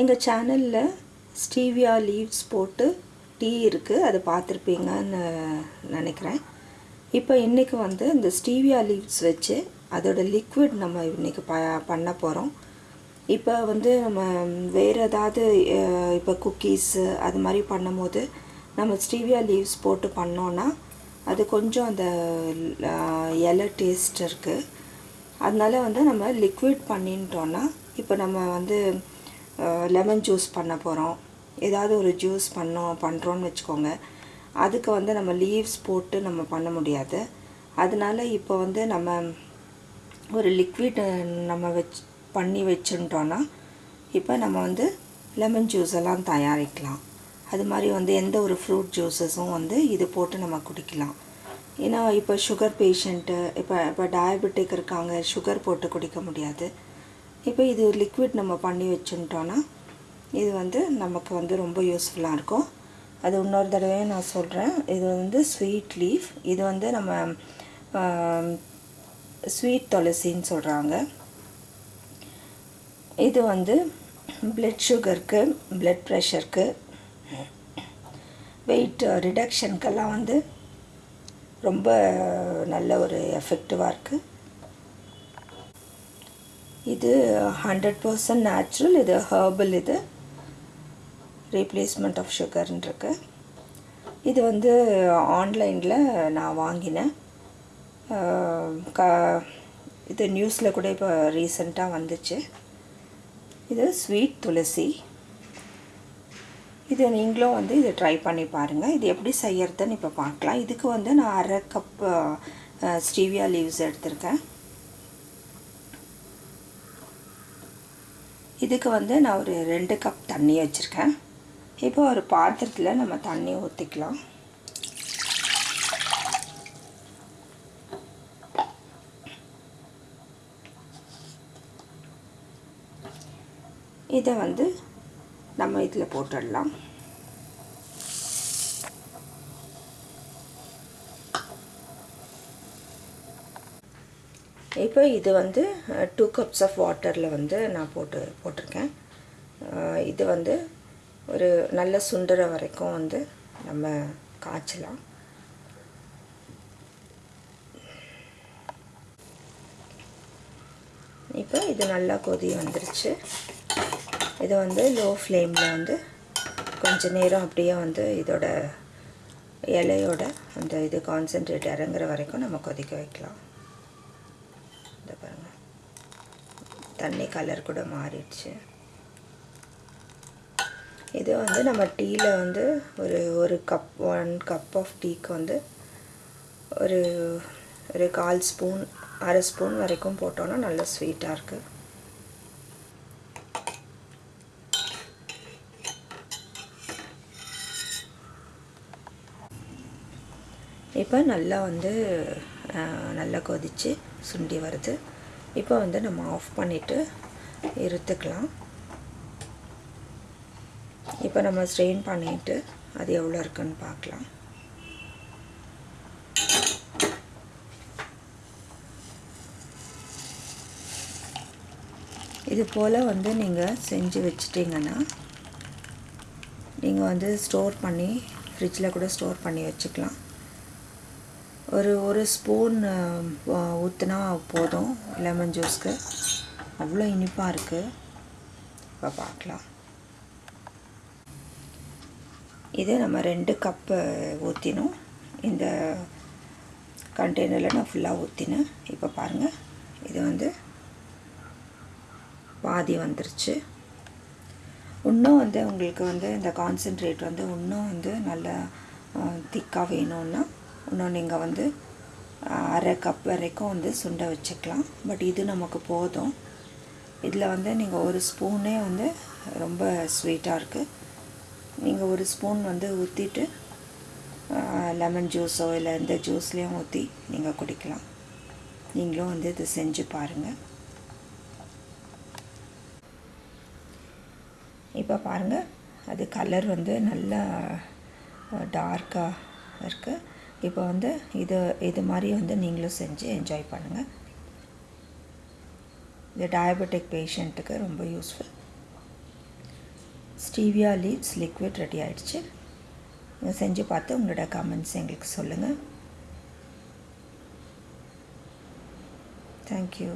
எங்கள் சேனலில் stevia leaves போட்டு டீ இருக்குது அதை பார்த்துருப்பீங்கன்னு நினைக்கிறேன். இப்போ இன்றைக்கி வந்து இந்த ஸ்டீவியா லீவ்ஸ் வச்சு அதோட லிக்விட் நம்ம இன்றைக்கி ப பண்ண போகிறோம் இப்போ வந்து நம்ம வேறு ஏதாவது இப்போ குக்கீஸு அது மாதிரி பண்ணும்போது நம்ம ஸ்டீவியா லீவ்ஸ் போட்டு பண்ணோன்னா அது கொஞ்சம் அந்த இலை டேஸ்ட் இருக்குது அதனால வந்து நம்ம லிக்விட் பண்ணிட்டோன்னா இப்போ நம்ம வந்து லெமன் ஜூஸ் பண்ண போகிறோம் ஏதாவது ஒரு ஜூஸ் பண்ணோம் பண்ணுறோன்னு வச்சுக்கோங்க. அதுக்கு வந்து நம்ம லீவ்ஸ் போட்டு நம்ம பண்ண முடியாது. அதனால இப்போ வந்து நம்ம ஒரு லிக்விட் நம்ம வச்சு பண்ணி வச்சுட்டோன்னா இப்போ நம்ம வந்து லெமன் ஜூஸ் எல்லாம் தயாரிக்கலாம். அது மாதிரி வந்து எந்த ஒரு ஃப்ரூட் ஜூஸஸும் வந்து இது போட்டு நம்ம குடிக்கலாம். ஏன்னா இப்போ சுகர் பேஷண்ட்டு இப்போ இப்போ டயபெட்டிக் இருக்காங்க சுகர் போட்டு குடிக்க முடியாது. இப்போ இது ஒரு லிக்விட் நம்ம பண்ணி வச்சுட்டோன்னா இது வந்து நமக்கு வந்து ரொம்ப யூஸ்ஃபுல்லாக இருக்கும். அது இன்னொரு தடவையும் நான் சொல்கிறேன் இது வந்து ஸ்வீட் லீஃப் இது வந்து நம்ம ஸ்வீட் துளசின்னு சொல்கிறாங்க இது வந்து பிளட் சுகருக்கு பிளட் ப்ரெஷருக்கு வெயிட் ரிடக்ஷனுக்கெல்லாம் வந்து ரொம்ப நல்ல ஒரு எஃபெக்டிவாக இருக்குது இது ஹண்ட்ரட் பர்சன்ட் நேச்சுரல் இது ஹர்பல் இது ரீப்ளேஸ்மெண்ட் ஆஃப் சுகர்ன்றிருக்கு இது வந்து ஆன்லைனில் நான் வாங்கினேன். க இது நியூஸில் கூட இப்போ ரீசண்டாக வந்துச்சு. இது ஸ்வீட் துளசி. இது நீங்களும் வந்து இதை ட்ரை பண்ணி பாருங்கள் இது எப்படி செய்யறதுன்னு இப்போ பார்க்கலாம். இதுக்கு வந்து நான் அரை கப் ஸ்டீவியா லீவ்ஸ் எடுத்திருக்கேன். இதுக்கு வந்து நான் ஒரு ரெண்டு கப் தண்ணி வச்சுருக்கேன். இப்போ ஒரு பாத்திரத்தில் நம்ம தண்ணி ஊற்றிக்கலாம் இதை வந்து நம்ம இதில் போட்டுடலாம். இப்போ இது வந்து டூ கப்ஸ் ஆஃப் வாட்டரில் வந்து நான் போட்டு போட்டிருக்கேன். இது வந்து ஒரு நல்ல சுண்டுற வரைக்கும் வந்து நம்ம காய்ச்சலாம். இப்போ இது நல்லா கொதி வந்துருச்சு. இது வந்து லோ ஃப்ளேமில் வந்து கொஞ்ச நேரம் அப்படியே வந்து இதோட இலையோட அந்த இது கான்சென்ட்ரேட் இறங்குற வரைக்கும் நம்ம கொதிக்க வைக்கலாம் இந்த பாருங்க தண்ணி கலர் கூட மாறிடுச்சு. இது வந்து நம்ம டீயில் வந்து ஒரு ஒரு கப் ஒன் கப் ஆஃப் டீக்கு வந்து ஒரு ஒரு கால் ஸ்பூன் அரை ஸ்பூன் வரைக்கும் போட்டோன்னா நல்ல ஸ்வீட்டாக இருக்குது இப்போ நல்லா வந்து நல்லா கொதித்து சுண்டி வருது. இப்போ வந்து நம்ம ஆஃப் பண்ணிவிட்டு இருத்துக்கலாம். இப்போ நம்ம ஸ்ட்ரெயின் பண்ணிட்டு அது எவ்வளோ இருக்குன்னு பார்க்கலாம். இது போல் வந்து நீங்கள் செஞ்சு வச்சிட்டிங்கன்னா நீங்கள் வந்து ஸ்டோர் பண்ணி ஃப்ரிட்ஜில் கூட ஸ்டோர் பண்ணி வச்சுக்கலாம். ஒரு ஒரு ஸ்பூன் ஊற்றுனா போதும் லெமன் ஜூஸ்க்கு அவ்வளோ இனிப்பாக இருக்குது இப்போ பார்க்கலாம் இது நம்ம ரெண்டு கப்பு ஊற்றினோம் இந்த கண்டெய்னரில் நான் ஃபுல்லாக ஊற்றினேன் இப்போ பாருங்கள் இது வந்து பாதி வந்துருச்சு. இன்னும் வந்து உங்களுக்கு வந்து இந்த கான்சென்ட்ரேட் வந்து இன்னும் வந்து நல்லா திக்காக வேணும்னா இன்னும் நீங்கள் வந்து அரை கப் வரைக்கும் வந்து சுண்டை வச்சுக்கலாம். பட் இது நமக்கு போதும். இதில் வந்து நீங்கள் ஒரு ஸ்பூனே வந்து ரொம்ப ஸ்வீட்டாக இருக்குது நீங்கள் ஒரு ஸ்பூன் வந்து ஊற்றிட்டு லெமன் ஜூஸோ இல்லை எந்த ஜூஸ்லேயும் ஊற்றி நீங்கள் குடிக்கலாம். நீங்களும் வந்து இது செஞ்சு பாருங்கள் இப்போ பாருங்கள் அது கலர் வந்து நல்லா டார்க்காக இருக்குது இப்போ வந்து இது இது மாதிரி வந்து நீங்களும் செஞ்சு என்ஜாய் பண்ணுங்கள் இது டயபெட்டிக் பேஷண்ட்டுக்கு ரொம்ப useful stevia leaves liquid ready ஆகிடுச்சு நீங்கள் செஞ்சு பார்த்து உங்களோட கமெண்ட்ஸ் எங்களுக்கு சொல்லுங்கள் தேங்க்யூ